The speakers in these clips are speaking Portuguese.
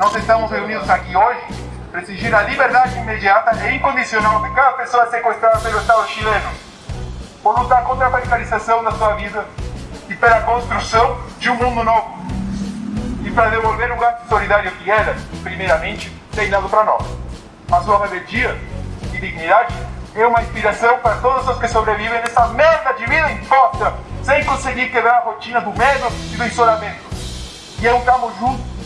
nós estamos reunidos aqui hoje para exigir a liberdade imediata e incondicional de cada pessoa sequestrada pelo Estado chileno, por lutar contra a precarização da sua vida e pela construção de um mundo novo, e para devolver o gasto solidário que era, primeiramente, treinado para nós. A sua rebeldia e dignidade é uma inspiração para todos os que sobrevivem nessa merda de vida imposta, sem conseguir quebrar a rotina do medo e do isolamento. E é um tamo junto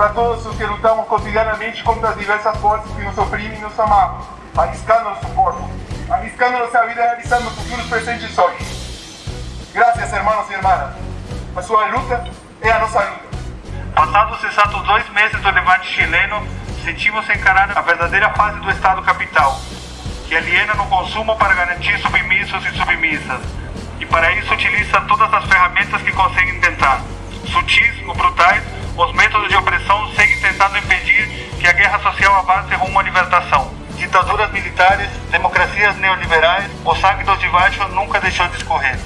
para todos os que lutamos cotidianamente contra as diversas forças que nos oprimem e nos amarram, arriscando nosso corpo, arriscando nossa vida realizando futuros presentes hoje. Graças, irmãos e irmãs. A sua luta é a nossa luta. Passados exatos dois meses do levante chileno, sentimos encarar a verdadeira fase do Estado capital, que aliena no consumo para garantir submissos e submissas, e para isso utiliza todas as ferramentas que consegue tentar, sutis ou brutais, os métodos de opressão seguem tentando impedir que a guerra social avance rumo à libertação. Ditaduras militares, democracias neoliberais, o sangue dos de baixo nunca deixou de escorrer.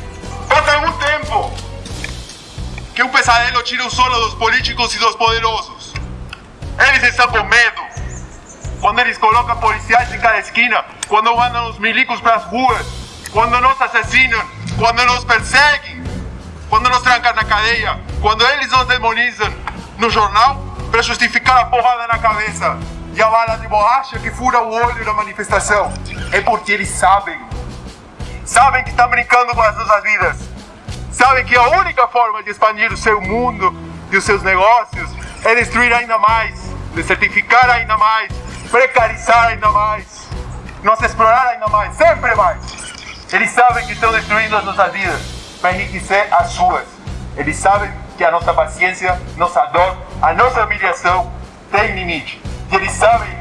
Faz algum tempo que um pesadelo tira o sono dos políticos e dos poderosos. Eles estão com medo. Quando eles colocam policiais em cada esquina, quando mandam os milicos para as ruas, quando nos assassinam, quando nos perseguem, quando nos trancam na cadeia, quando eles nos demonizam no jornal para justificar a porrada na cabeça e a bala de borracha que fura o olho na manifestação. É porque eles sabem. Sabem que estão brincando com as nossas vidas. Sabem que a única forma de expandir o seu mundo e os seus negócios é destruir ainda mais, desertificar ainda mais, precarizar ainda mais, nos explorar ainda mais, sempre mais. Eles sabem que estão destruindo as nossas vidas para enriquecer as suas. Eles sabem que a nossa paciência, nossa dor, a nossa humilhação tem limite. E eles sabem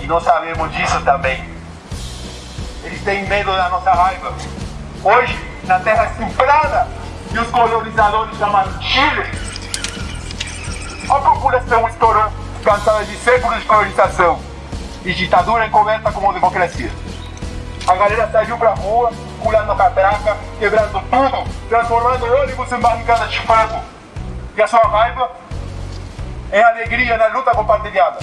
que nós sabemos disso também. Eles têm medo da nossa raiva. Hoje, na terra estuprada que os colonizadores chamaram Chile, a população estourou, cansada de séculos de colonização e ditadura encoberta como democracia. A galera saiu pra rua, pulando catraca, quebrando tudo, transformando ônibus em barricadas de fogo. E a sua raiva é alegria na luta compartilhada,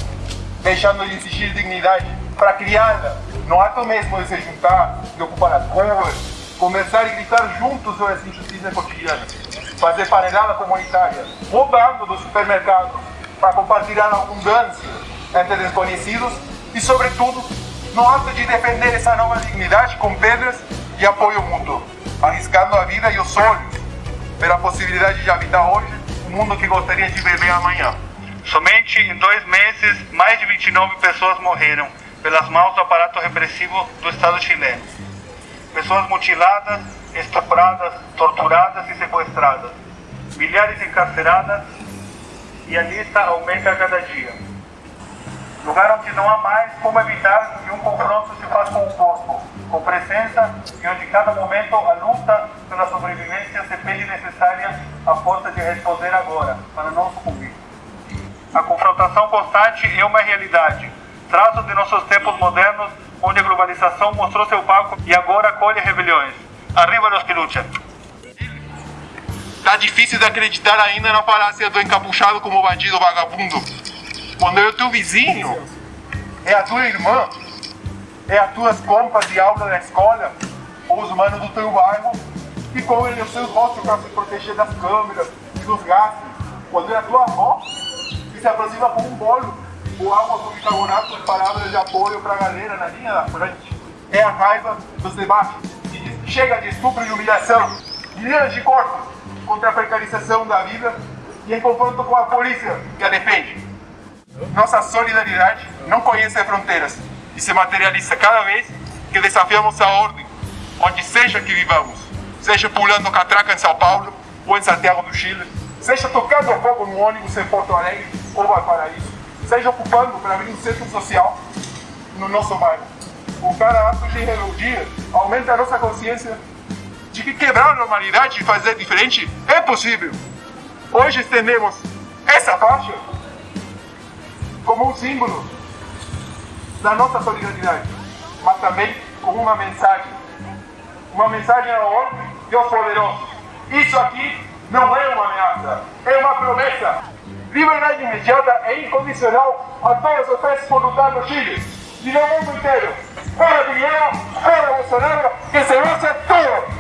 deixando de existir dignidade para criá-la no ato mesmo de se juntar, de ocupar as ruas, conversar e gritar juntos sobre as injustiças cotidianas, fazer panelada comunitária, roubando do supermercado para compartilhar a abundância entre desconhecidos e, sobretudo, no ato de defender essa nova dignidade com pedras e apoio mútuo, arriscando a vida e os olhos pela possibilidade de habitar hoje mundo que gostaria de viver amanhã. Somente em dois meses, mais de 29 pessoas morreram pelas mãos do aparato repressivo do Estado chileno. Pessoas mutiladas, estupradas, torturadas e sequestradas. Milhares encarceradas e a lista aumenta a cada dia. Lugar onde não há mais como evitar que um confronto se faça com o corpo, com presença e onde cada momento a luta pela sobrevivência se pede necessária a força de responder agora, para não sucumbir. A confrontação constante é uma realidade, traço de nossos tempos modernos, onde a globalização mostrou seu palco e agora colhe rebeliões. Arriba los que lutam! Tá difícil de acreditar ainda na falácia do encapuchado como bandido vagabundo. Quando é o teu vizinho, é a tua irmã, é as tuas compas de aula da escola, ou os manos do teu bairro, que comem os seus rostos para se proteger das câmeras e dos gases. Quando a tua avó, que se aproxima com um bolo ou água com bicarbonato com palavras de apoio para a galera na linha da frente. É a raiva dos debates que diz chega de estupro e humilhação, milhões de corpos contra a precarização da vida e em confronto com a polícia que a defende. Nossa solidariedade não conhece fronteiras e se materializa cada vez que desafiamos a ordem, onde seja que vivamos, seja pulando catraca em São Paulo ou em Santiago do Chile, seja tocando fogo no ônibus em Porto Alegre ou Valparaíso, seja ocupando para abrir um centro social no nosso bairro. O cada ato de rebeldia aumenta a nossa consciência de que quebrar a normalidade e fazer diferente é possível. Hoje estendemos essa faixa como um símbolo da nossa solidariedade, mas também como uma mensagem. Uma mensagem ao ordem aos poderosos. Isso aqui não é uma ameaça, é uma promessa. liberdade imediata e incondicional a todos os presos voluntários no Chile e no mundo inteiro. Fora Piñera, fora Bolsonaro, que se vayan